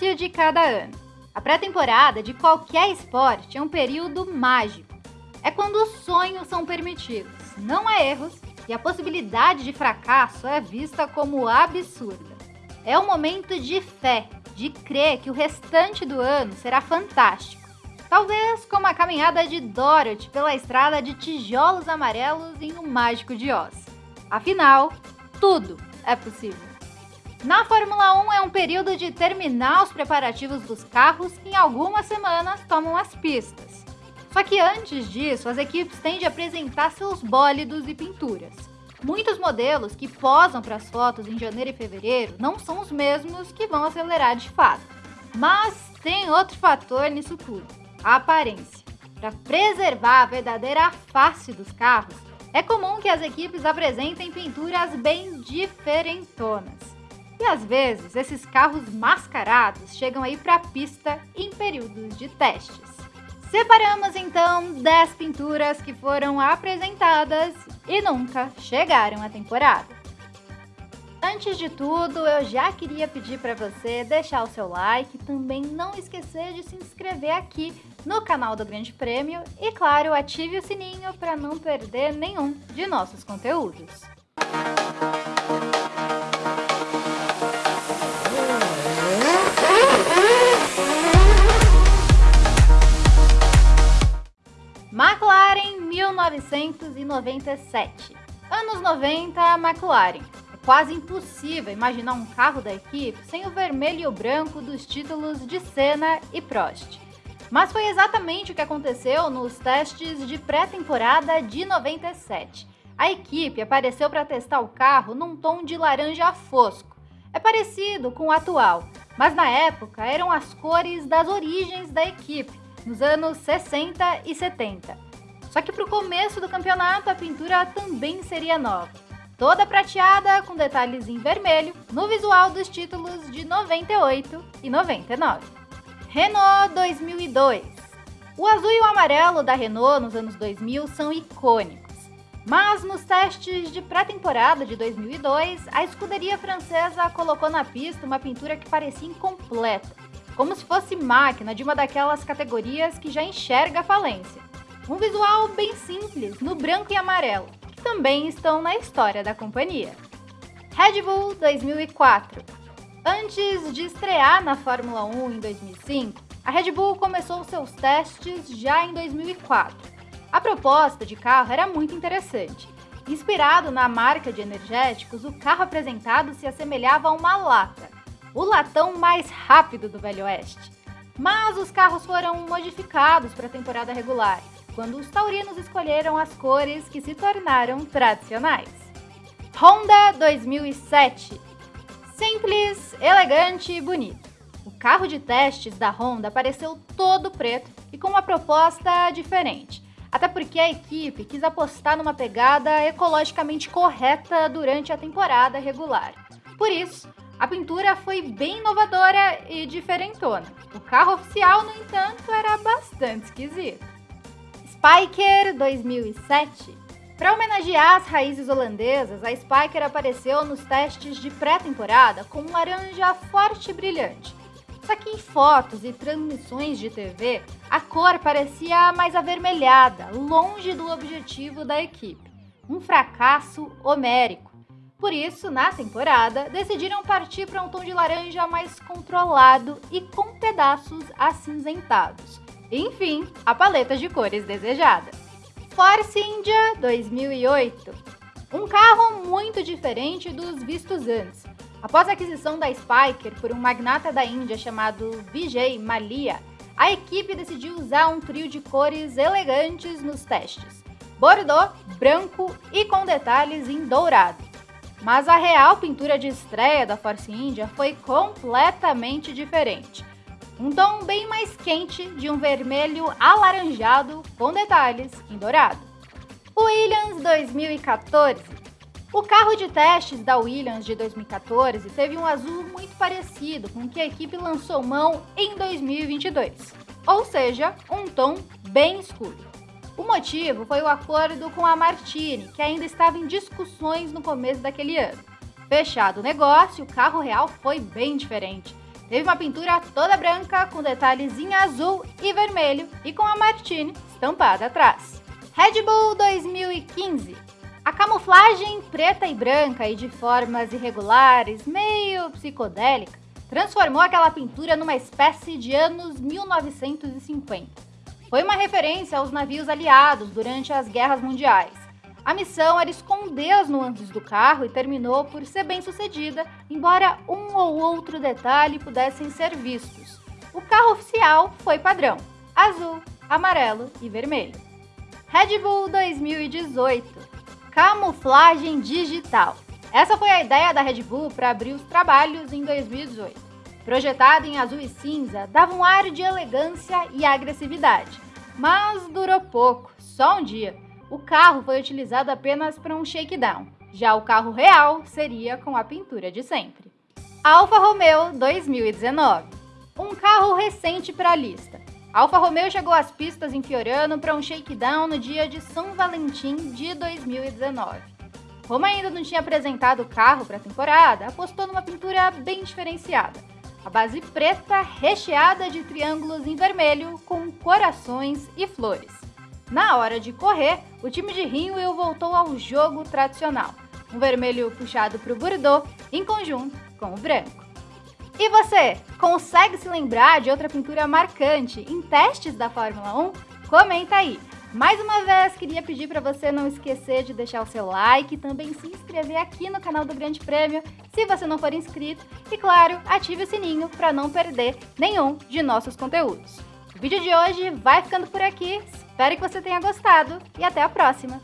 início de cada ano. A pré-temporada de qualquer esporte é um período mágico. É quando os sonhos são permitidos, não há erros e a possibilidade de fracasso é vista como absurda. É um momento de fé, de crer que o restante do ano será fantástico. Talvez como a caminhada de Dorothy pela estrada de tijolos amarelos em O Mágico de Oz. Afinal, tudo é possível. Na Fórmula 1 é um período de terminar os preparativos dos carros que em algumas semanas tomam as pistas. Só que antes disso, as equipes têm de apresentar seus bólidos e pinturas. Muitos modelos que posam para as fotos em janeiro e fevereiro não são os mesmos que vão acelerar de fato. Mas tem outro fator nisso tudo: a aparência. Para preservar a verdadeira face dos carros, é comum que as equipes apresentem pinturas bem diferentonas. E às vezes esses carros mascarados chegam aí para a pista em períodos de testes. Separamos então 10 pinturas que foram apresentadas e nunca chegaram à temporada. Antes de tudo, eu já queria pedir para você deixar o seu like, também não esquecer de se inscrever aqui no canal do Grande Prêmio e, claro, ative o sininho para não perder nenhum de nossos conteúdos. McLaren 1997. Anos 90, McLaren. É quase impossível imaginar um carro da equipe sem o vermelho e o branco dos títulos de Senna e Prost. Mas foi exatamente o que aconteceu nos testes de pré-temporada de 97. A equipe apareceu para testar o carro num tom de laranja fosco. É parecido com o atual, mas na época eram as cores das origens da equipe, nos anos 60 e 70. Só que para o começo do campeonato a pintura também seria nova, toda prateada com detalhes em vermelho no visual dos títulos de 98 e 99. Renault 2002 O azul e o amarelo da Renault nos anos 2000 são icônicos. Mas nos testes de pré-temporada de 2002, a escuderia francesa colocou na pista uma pintura que parecia incompleta, como se fosse máquina de uma daquelas categorias que já enxerga a falência. Um visual bem simples, no branco e amarelo, que também estão na história da companhia. Red Bull 2004 Antes de estrear na Fórmula 1 em 2005, a Red Bull começou seus testes já em 2004. A proposta de carro era muito interessante. Inspirado na marca de energéticos, o carro apresentado se assemelhava a uma lata, o latão mais rápido do Velho Oeste. Mas os carros foram modificados para a temporada regular, quando os taurinos escolheram as cores que se tornaram tradicionais. Honda 2007 Simples, elegante e bonito. O carro de testes da Honda apareceu todo preto e com uma proposta diferente. Até porque a equipe quis apostar numa pegada ecologicamente correta durante a temporada regular. Por isso, a pintura foi bem inovadora e diferentona. O carro oficial, no entanto, era bastante esquisito. Spiker 2007 Para homenagear as raízes holandesas, a Spiker apareceu nos testes de pré-temporada com um laranja forte e brilhante. Só que em fotos e transmissões de TV, a cor parecia mais avermelhada, longe do objetivo da equipe. Um fracasso homérico. Por isso, na temporada, decidiram partir para um tom de laranja mais controlado e com pedaços acinzentados. Enfim, a paleta de cores desejada. Force India 2008 Um carro muito diferente dos vistos antes. Após a aquisição da Spiker por um magnata da Índia chamado Vijay Malia, a equipe decidiu usar um trio de cores elegantes nos testes. Bordeaux, branco e com detalhes em dourado. Mas a real pintura de estreia da Force India foi completamente diferente. Um tom bem mais quente de um vermelho alaranjado com detalhes em dourado. Williams 2014 O carro de testes da Williams de 2014 teve um azul muito parecido com o que a equipe lançou mão em 2022, ou seja, um tom bem escuro. O motivo foi o acordo com a Martini, que ainda estava em discussões no começo daquele ano. Fechado o negócio, o carro real foi bem diferente. Teve uma pintura toda branca com detalhes em azul e vermelho e com a Martini estampada atrás. Red Bull 2015 a camuflagem preta e branca e de formas irregulares, meio psicodélica, transformou aquela pintura numa espécie de anos 1950. Foi uma referência aos navios aliados durante as guerras mundiais. A missão era esconder as nuances do carro e terminou por ser bem sucedida, embora um ou outro detalhe pudessem ser vistos. O carro oficial foi padrão: azul, amarelo e vermelho. Red Bull 2018 Camuflagem digital. Essa foi a ideia da Red Bull para abrir os trabalhos em 2018. Projetado em azul e cinza, dava um ar de elegância e agressividade. Mas durou pouco, só um dia. O carro foi utilizado apenas para um shakedown. Já o carro real seria com a pintura de sempre. Alfa Romeo 2019. Um carro recente para a lista. Alfa Romeo chegou às pistas em Fiorano para um shakedown no dia de São Valentim de 2019. Como ainda não tinha apresentado o carro para a temporada, apostou numa pintura bem diferenciada. A base preta recheada de triângulos em vermelho com corações e flores. Na hora de correr, o time de Rinwell voltou ao jogo tradicional, um vermelho puxado para o Bordeaux em conjunto com o branco. E você, consegue se lembrar de outra pintura marcante em testes da Fórmula 1? Comenta aí! Mais uma vez, queria pedir para você não esquecer de deixar o seu like e também se inscrever aqui no canal do Grande Prêmio, se você não for inscrito. E claro, ative o sininho para não perder nenhum de nossos conteúdos. O vídeo de hoje vai ficando por aqui, espero que você tenha gostado e até a próxima!